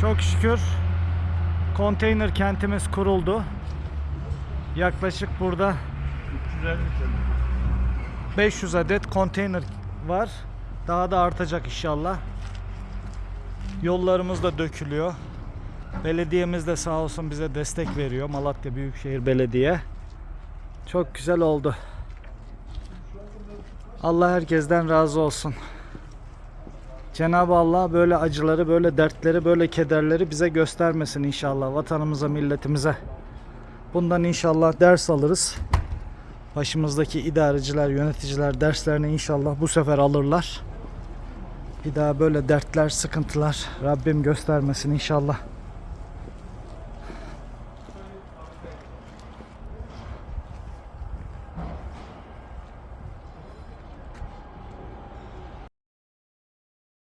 Çok şükür konteyner kentimiz kuruldu. Yaklaşık burada 350 tane. 500 adet konteyner var. Daha da artacak inşallah. Yollarımız da dökülüyor. Belediyemiz de sağ olsun bize destek veriyor. Malatya Büyükşehir Belediye. Çok güzel oldu. Allah herkesten razı olsun. Cenab-ı Allah böyle acıları, böyle dertleri, böyle kederleri bize göstermesin inşallah vatanımıza, milletimize. Bundan inşallah ders alırız. Başımızdaki idareciler, yöneticiler derslerini inşallah bu sefer alırlar. Bir daha böyle dertler, sıkıntılar Rabbim göstermesin inşallah.